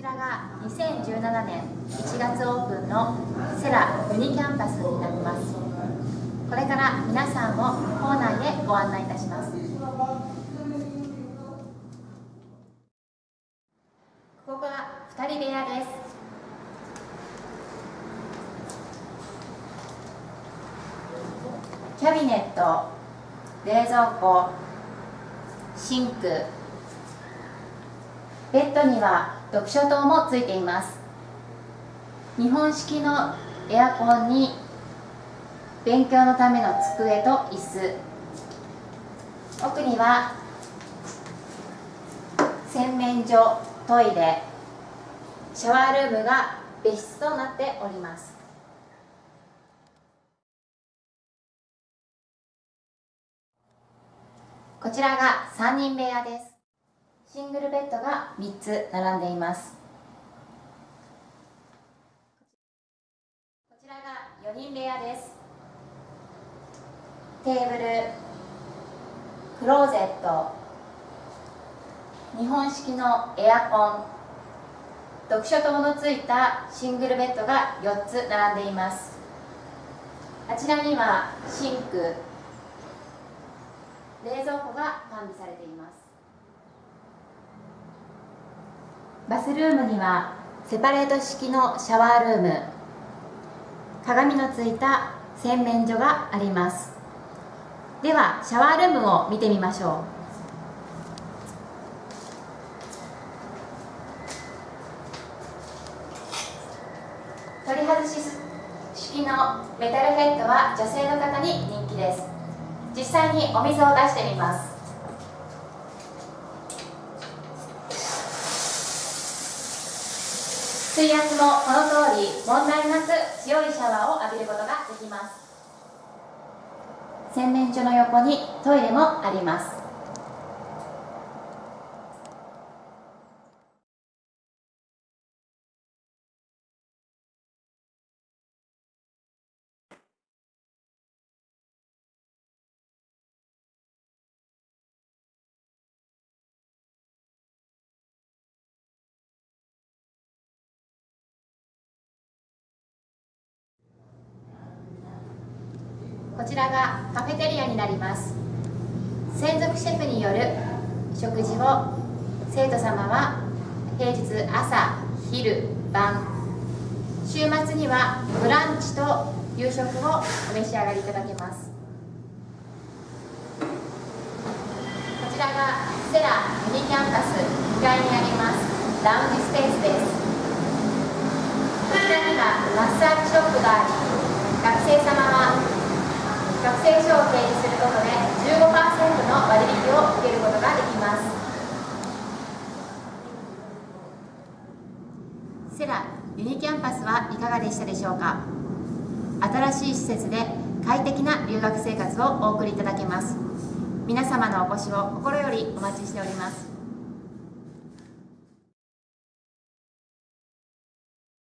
ちらが2017年1月オープンのセラユニキャンパスになります。これから皆さんを校内へご案内いたします。ここが2人部屋です。キャビネット冷蔵庫シンクベッドには読書灯もついています。日本式のエアコンに勉強のための机と椅子。奥には洗面所トイレ。シャワールームが別室となっております。こちらが3人部屋です。シングルベッドが3つ並んでいます。こちらが4人部屋です。テーブルクローゼット日本式のエアコン読書灯のついたシングルベッドが4つ並んでいます。あちらにはシンク冷蔵庫が完備されています。バスルームにはセパレート式のシャワールーム鏡のついた洗面所があります。ではシャワールームを見てみましょう。取り外し式のメタルヘッドは女性の方に人気です。実際にお水を出してみます。水圧もこの通り問題なく強いシャワーを浴びることができます。洗面所の横にトイレもあります。こちらがカフェテリアになります。専属シェフによる食事を生徒様は平日朝昼晩週末にはブランチと夕食をお召し上がりいただけます。こちらがセラミニキャンパス2階にあります。ラウンジスペースです。こちらにはマッサージショップがあり学生様は学生証を提示することで15%の割引を受けることができますセラユニキャンパスはいかがでしたでしょうか？新しい施設で快適な留学生活をお送りいただけます。皆様のお越しを心よりお待ちしております。